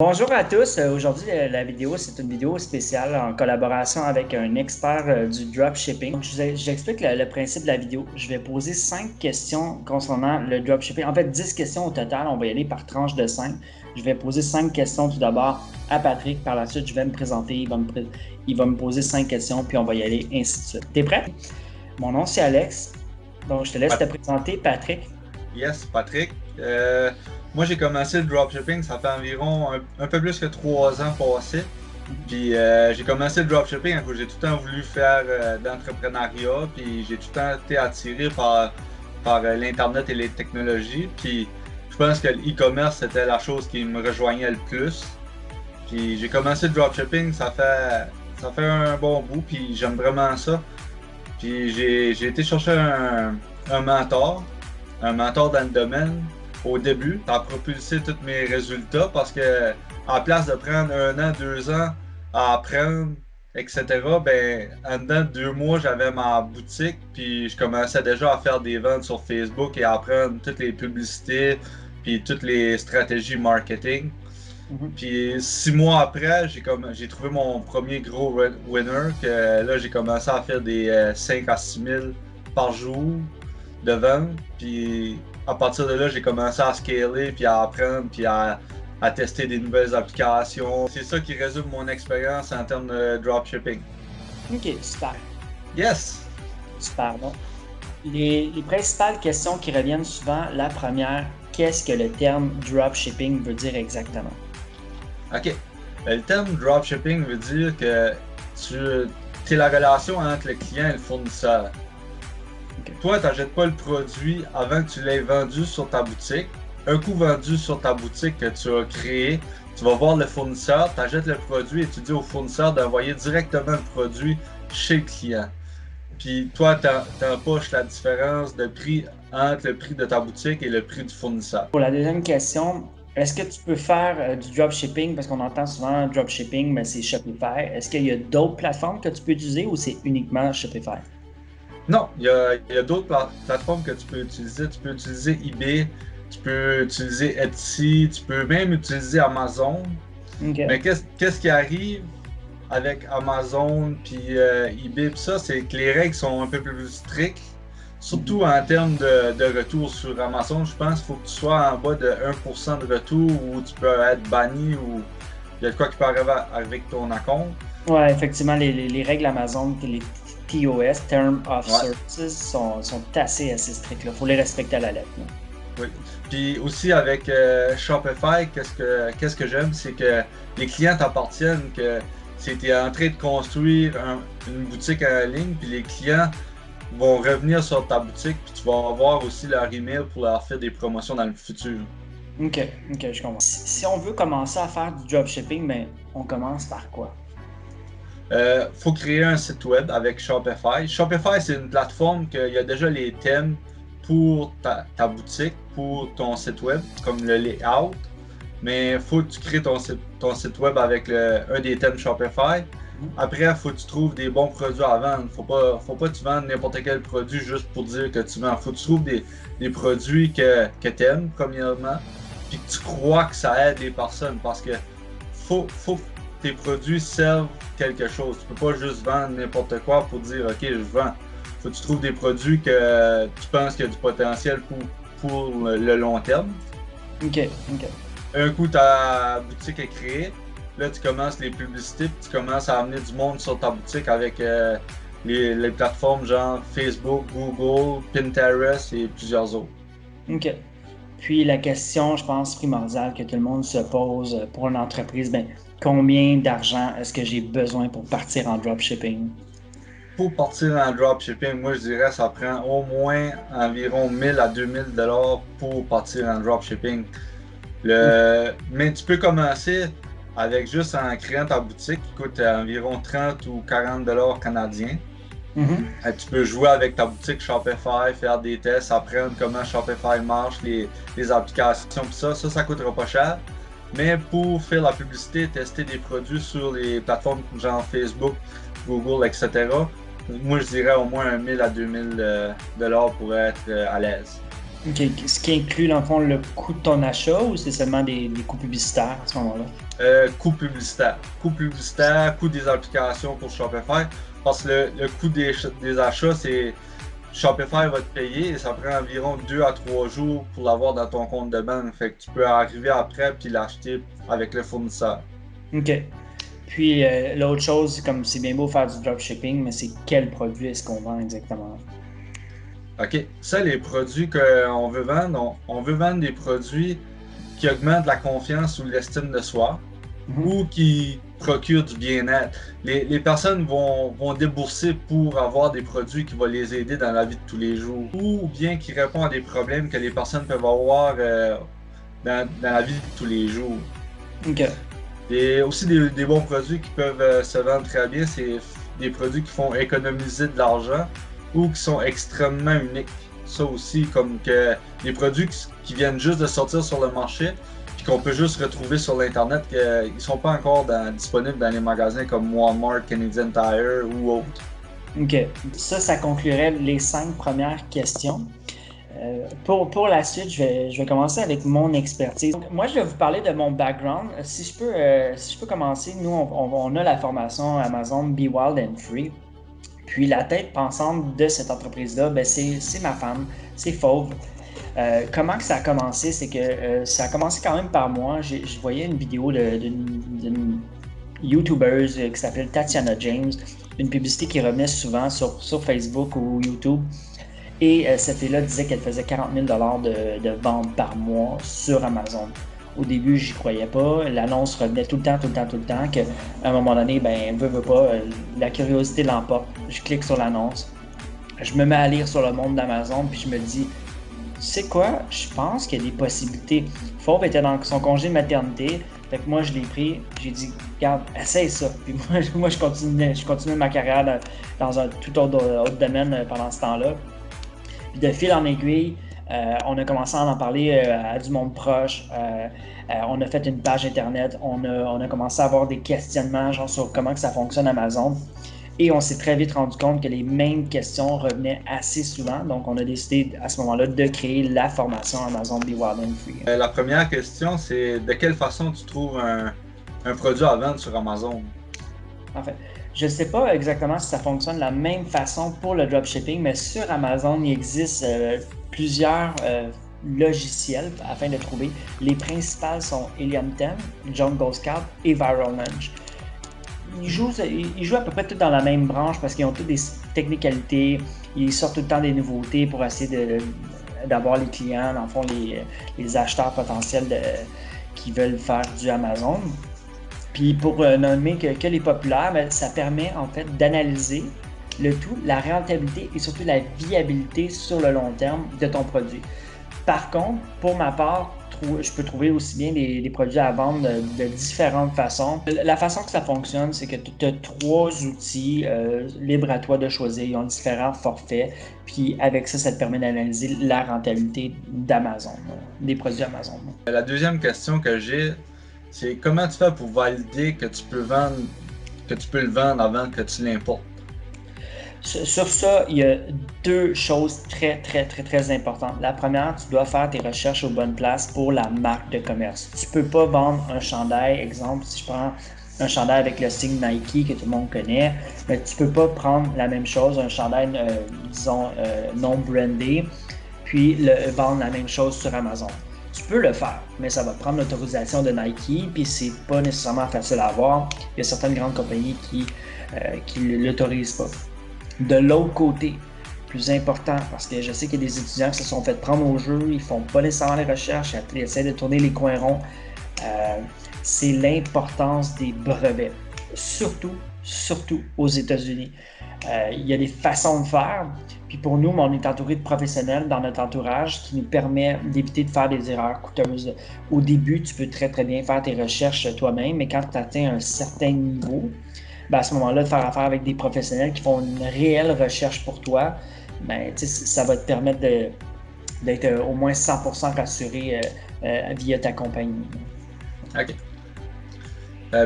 Bonjour à tous. Euh, aujourd'hui, la vidéo, c'est une vidéo spéciale en collaboration avec un expert euh, du dropshipping. J'explique le, le, principe de la vidéo. Je vais poser cinq questions concernant le dropshipping. En fait, 10 questions au total. On va y aller par tranche de 5. Je vais poser cinq questions tout d'abord à Patrick. Par la suite, je vais me présenter. Il va me, il va me poser cinq questions, puis on va y aller ainsi de suite. T'es prêt? Mon nom, c'est Alex. Donc, je te laisse te présenter, Patrick. Yes, Patrick. Euh, moi, j'ai commencé le dropshipping, ça fait environ un, peu plus que trois ans passés. Puis euh, j'ai commencé le dropshipping j'ai tout le temps voulu faire euh, d'entrepreneuriat, puis j'ai tout le temps été attiré par, par l'Internet et les technologies. Puis je pense que l'e-commerce, c'était la chose qui me rejoignait le plus. Puis j'ai commencé le dropshipping, ça fait, ça fait un bon bout, puis j'aime vraiment ça. Puis j'ai été chercher un, un mentor, un mentor dans le domaine au début. Ça a propulsé tous mes résultats parce que en place de prendre un an, deux ans à apprendre, etc., ben, en dedans de deux mois, j'avais ma boutique, puis je commençais déjà à faire des ventes sur Facebook et à apprendre toutes les publicités, puis toutes les stratégies marketing. Mhm. Puis six mois après, j'ai trouvé mon premier gros winner, que là, j'ai commencé à faire des 5 euh, à 6 000 par jour de vente. Puis à partir de là, j'ai commencé à scaler, puis à apprendre, puis à, tester des nouvelles applications. C'est ça qui résume mon expérience en termes de dropshipping. Ok, super. Yes! Super, bon. Les, les principales questions qui reviennent souvent, la première, qu'est-ce que le terme dropshipping veut dire exactement? Ok. Ben, le terme dropshipping veut dire que tu es la relation entre le client et le fournisseur. Toi, tu n'achètes pas le produit avant que tu l'aies vendu sur ta boutique. Un coup vendu sur ta boutique que tu as créé, tu vas voir le fournisseur, tu achètes le produit et tu dis au fournisseur d'envoyer directement le produit chez le client. Puis toi, tu empoches la différence de prix entre le prix de ta boutique et le prix du fournisseur. Pour la deuxième question, est-ce que tu peux faire euh, du dropshipping? Parce qu'on entend souvent dropshipping, mais c'est Shopify. Est-ce qu'il y a d'autres plateformes que tu peux utiliser ou c'est uniquement Shopify? Non, il y a, d'autres plateformes que tu peux utiliser. Tu peux utiliser eBay, tu peux utiliser Etsy, tu peux même utiliser Amazon. Mais qu'est-ce qui arrive avec Amazon puis euh, eBay ça, c'est que les règles sont un peu plus strictes. Surtout en termes de, retour sur Amazon, je pense qu'il faut que tu sois en bas de 1% de retour ou tu peux être banni ou il y a de quoi qui peut arriver avec ton compte. Ouais, effectivement, les, règles Amazon, les TOS, Term of Services, sont, sont, assez, assez strictes. Il faut les respecter à la lettre. Oui. Puis aussi avec euh, Shopify, qu'est-ce que, qu'est-ce que j'aime, c'est que les clients t'appartiennent, que c'était en train de construire une boutique en ligne, puis les clients vont revenir sur ta boutique, puis tu vas avoir aussi leur email pour leur faire des promotions dans le futur. Ok, ok, je comprends. Si on veut commencer à faire du dropshipping, ben, on commence par quoi? Euh, faut créer un site web avec Shopify. Shopify, c'est une plateforme qu'il y a déjà les thèmes pour ta, boutique, pour ton site web, comme le layout. Mais il faut que tu crées ton site, ton site web avec un des thèmes Shopify. Après, il faut que tu trouves des bons produits à vendre. Faut pas, faut pas que tu vendes n'importe quel produit juste pour dire que tu vends. Faut que tu trouves des, produits que, que tu aimes, premièrement, puis que tu crois que ça aide les personnes. Parce que faut, faut, tes produits servent quelque chose. Tu peux pas juste vendre n'importe quoi pour dire OK, je vends. Faut que tu trouves des produits que tu penses qu'il y a du potentiel pour, pour le long terme. OK, OK. Un coup, ta boutique est créée. Là, tu commences les publicités, tu commences à amener du monde sur ta boutique avec euh, les, les, plateformes genre Facebook, Google, Pinterest et plusieurs autres. OK. Puis la question, je pense, primordiale que tout le monde se pose pour une entreprise, ben, combien d'argent est-ce que j'ai besoin pour partir en dropshipping? Pour partir en dropshipping, moi je dirais ça prend au moins environ 1000 à 2000 dollars pour partir en dropshipping. Le... Mais tu peux commencer avec juste en créant ta boutique qui coûte environ 30 ou 40 dollars canadiens. Mm-hmm. Tu peux jouer avec ta boutique Shopify, faire des tests, apprendre comment Shopify marche, les, les applications, ça, ça, ça coûtera pas cher. Mais pour faire la publicité, tester des produits sur les plateformes genre Facebook, Google, etc., moi je dirais au moins 1000 à 2000 euh, dollars pour être euh, à l'aise. Ce qui inclut, dans le fond, le coût de ton achat ou c'est seulement des, coûts publicitaires à ce moment-là? Euh, coût publicitaire. Coût publicitaire, coût des applications pour Shopify. Parce que le, coût des, des achats, c'est Shopify va te payer et ça prend environ 2 à 3 jours pour l'avoir dans ton compte de banque. Fait que tu peux arriver après puis l'acheter avec le fournisseur. OK. Puis euh, l'autre chose, comme c'est bien beau faire du dropshipping, mais c'est quel produit est-ce qu'on vend exactement? OK. Ça, les produits qu'on veut vendre, on, veut vendre des produits qui augmentent la confiance ou l'estime de soi. Ou qui procurent du bien-être. Les, personnes vont, débourser pour avoir des produits qui vont les aider dans la vie de tous les jours ou bien qui répondent à des problèmes que les personnes peuvent avoir euh, dans, la vie de tous les jours. OK. Et aussi des, bons produits qui peuvent euh, se vendre très bien, c'est des produits qui font économiser de l'argent ou qui sont extrêmement uniques. Ça aussi, comme que des produits qui, viennent juste de sortir sur le marché, qu'on peut juste retrouver sur l'Internet, qu'ils ne sont pas encore disponibles dans les magasins comme Walmart, Canadian Tire ou autres. OK. Ça, ça conclurait les cinq premières questions. Euh, pour, pour, la suite, je vais, je vais, commencer avec mon expertise. moi, je vais vous parler de mon background. Si je peux, euh, si je peux commencer, nous, on, on, a la formation Amazon Be Wild and Free. Puis la tête pensante de cette entreprise-là, ben c'est ma femme, c'est Fauve. Euh, comment que ça a commencé? C'est que euh, ça a commencé quand même par moi. Je voyais une vidéo d'une YouTuber qui s'appelle Tatiana James, une publicité qui revenait souvent sur, sur Facebook ou YouTube. Et euh, cette fille-là disait qu'elle faisait 40 000 de, de ventes par mois sur Amazon. Au début, j'y croyais pas. L'annonce revenait tout le temps, tout le temps, tout le temps. Qu'à un moment donné, ben, veut, veut pas, euh, la curiosité l'emporte. Je clique sur l'annonce. Je me mets à lire sur le monde d'Amazon, puis je me dis, sais quoi, je pense qu'il y a des possibilités. Fauve était dans son congé de maternité. Fait que moi, je l'ai pris. J'ai dit, regarde, essaye ça. Puis moi, je, continuais, je ma carrière dans, un tout autre, domaine euh, pendant ce temps-là. Puis de fil en aiguille, euh, on a commencé à en parler euh, à du monde proche. On a fait une page internet. On a, commencé à avoir des questionnements genre, sur comment ça fonctionne Amazon. Et on s'est très vite rendu compte que les mêmes questions revenaient assez souvent. Donc, on a décidé à ce moment-là de créer la formation Amazon Be Wild and Free. la première question, c'est de quelle façon tu trouves un, produit à vendre sur Amazon? En fait, je ne sais pas exactement si ça fonctionne de la même façon pour le dropshipping, mais sur Amazon, il existe plusieurs euh, logiciels afin de trouver. Les principales sont Helium 10, Jungle Scout et Viral Lunch. Ils jouent, à peu près tous dans la même branche parce qu'ils ont toutes des technicalités. Ils sortent tout le temps des nouveautés pour essayer d'avoir les clients, dans le fond, les, les acheteurs potentiels qui veulent faire du Amazon. Puis pour euh, nommer que, que les populaires, ben, ça permet en fait d'analyser le tout, la rentabilité et surtout la viabilité sur le long terme de ton produit. Par contre, pour ma part, je peux trouver aussi bien des, produits à vendre de, différentes façons. La façon que ça fonctionne, c'est que tu as trois outils euh, libres à toi de choisir. Ils ont différents forfaits. Puis avec ça, ça te permet d'analyser la rentabilité d'Amazon, des produits Amazon. La deuxième question que j'ai, c'est comment tu fais pour valider que tu peux vendre, que tu peux le vendre avant que tu l'importes? Sur ça, il y a deux choses très, très, très, très importantes. La première, tu dois faire tes recherches aux bonnes places pour la marque de commerce. Tu peux pas vendre un chandail, exemple, si je prends un chandail avec le signe Nike que tout le monde connaît, mais tu peux pas prendre la même chose, un chandail, euh, disons, euh, non brandé, puis le, vendre la même chose sur Amazon. Tu peux le faire, mais ça va prendre l'autorisation de Nike, puis c'est pas nécessairement facile à avoir. Il y a certaines grandes compagnies qui euh, qui l'autorisent pas. De l'autre côté, plus important, parce que je sais qu'il y a des étudiants qui se sont fait prendre au jeu, ils font pas nécessairement les recherches, ils essaient de tourner les coins ronds. Euh, c'est l'importance des brevets, surtout, surtout aux États-Unis. Euh, il y a des façons de faire, puis pour nous, on est entouré de professionnels dans notre entourage qui nous permet d'éviter de faire des erreurs coûteuses. Au début, tu peux très très bien faire tes recherches toi-même, mais quand tu atteins un certain niveau, ben, à ce moment-là, de faire affaire avec des professionnels qui font une réelle recherche pour toi, ben, ça va te permettre d'être euh, au moins 100% rassuré euh, euh, via ta compagnie. OK.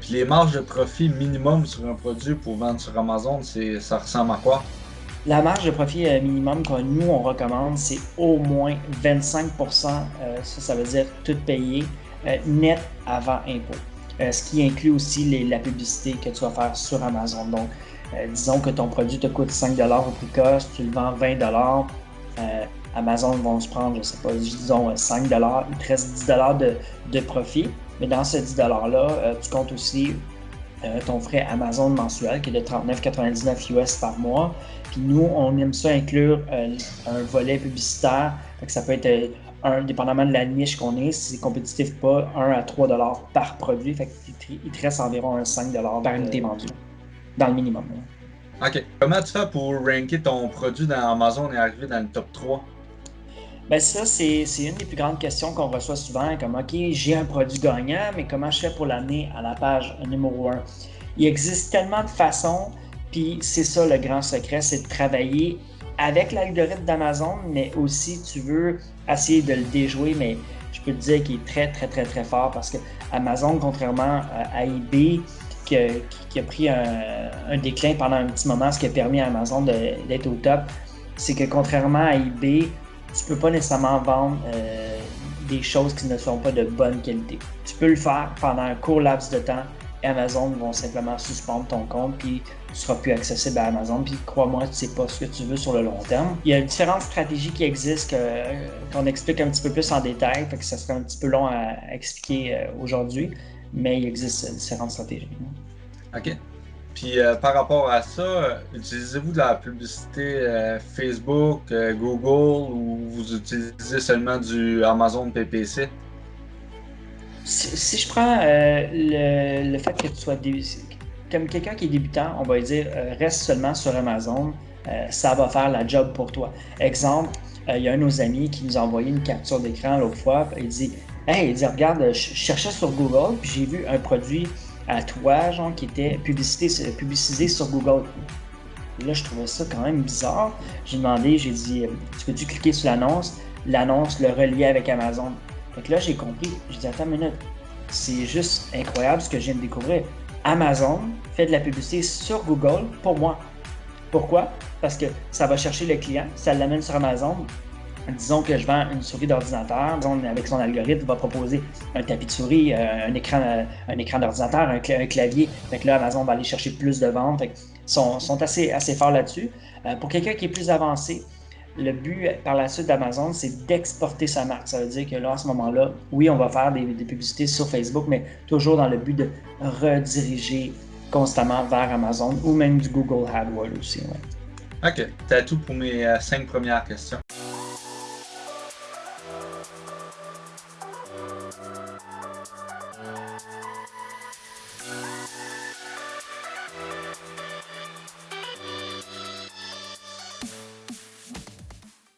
puis les marges de profit minimum sur un produit pour vendre sur Amazon, ça ressemble à quoi? La marge de profit minimum que nous, on recommande, c'est au moins 25 Ça, ça veut dire tout payé net avant impôt. Ce qui inclut aussi la publicité que tu vas faire sur Amazon. Donc, disons que ton produit te coûte 5 au prix cost, tu le vends 20 Amazon vont se prendre, je sais pas, disons 5 il te reste 10 de, de profit. Mais dans ce 10 $-là, tu comptes aussi euh, ton frais Amazon mensuel qui est de 39,99 US par mois. Puis nous, on aime ça inclure euh, un volet publicitaire. ça peut être, euh, un, dépendamment de la niche qu'on est, si c'est compétitif pas, 1 à 3 dollars par produit. Fait il te reste environ un 5 par unité vendue, dans le minimum. OK. Comment tu fais pour ranker ton produit dans Amazon? Et arriver dans le top 3? Ben ça, c'est une des plus grandes questions qu'on reçoit souvent, comme OK, j'ai un produit gagnant, mais comment je fais pour l'amener à la page numéro 1? Il existe tellement de façons, puis c'est ça le grand secret, c'est de travailler avec l'algorithme d'Amazon, mais aussi tu veux essayer de le déjouer, mais je peux te dire qu'il est très, très, très, très fort parce que Amazon, contrairement à eBay, qui a, pris un, déclin pendant un petit moment, ce qui a permis à Amazon d'être au top, c'est que contrairement à eBay, tu peux pas nécessairement vendre euh, des choses qui ne sont pas de bonne qualité. Tu peux le faire pendant un court laps de temps. Amazon vont simplement suspendre ton compte, puis tu seras plus accessible à Amazon. Puis crois-moi, tu sais pas ce que tu veux sur le long terme. Il y a différentes stratégies qui existent qu'on explique un petit peu plus en détail, fait que ça serait un petit peu long à, expliquer euh, aujourd'hui, mais il existe différentes stratégies. OK. Puis euh, par rapport à ça, utilisez-vous de la publicité euh, Facebook, euh, Google ou vous utilisez seulement du Amazon PPC? Si, je prends le, fait que tu sois comme quelqu'un qui est débutant, on va dire reste seulement sur Amazon, ça va faire la job pour toi. Exemple, il y a un de nos amis qui nous a envoyé une capture d'écran l'autre fois, il dit Hey, il dit, regarde, je cherchais sur Google, puis j'ai vu un produit à toi, genre, qui était publicité, publicisé sur Google. là, je trouvais ça quand même bizarre. J'ai demandé, j'ai dit, euh, tu peux-tu cliquer sur l'annonce? L'annonce le reliait avec Amazon. Fait que là, j'ai compris. J'ai dit, attends une minute. C'est juste incroyable ce que je viens de découvrir. Amazon fait de la publicité sur Google pour moi. Pourquoi? Parce que ça va chercher le client, ça l'amène sur Amazon, disons que je vends une souris d'ordinateur, avec son algorithme, il va proposer un tapis de souris, euh, un écran, euh, écran d'ordinateur, un, clavier. Fait là, Amazon va aller chercher plus de ventes. Fait sont, sont assez, assez forts là-dessus. Euh, pour quelqu'un qui est plus avancé, le but par la suite d'Amazon, c'est d'exporter sa marque. Ça veut dire que là, à ce moment-là, oui, on va faire des, publicités sur Facebook, mais toujours dans le but de rediriger constamment vers Amazon ou même du Google AdWords aussi. OK, c'est tout pour mes cinq premières questions.